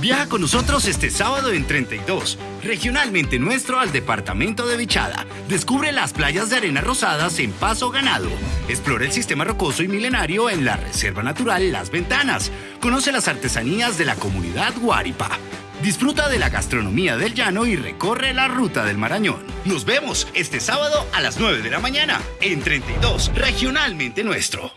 Viaja con nosotros este sábado en 32, regionalmente nuestro al departamento de Vichada. Descubre las playas de arena rosadas en Paso Ganado. Explora el sistema rocoso y milenario en la Reserva Natural Las Ventanas. Conoce las artesanías de la comunidad Guaripa. Disfruta de la gastronomía del llano y recorre la ruta del Marañón. Nos vemos este sábado a las 9 de la mañana en 32, regionalmente nuestro.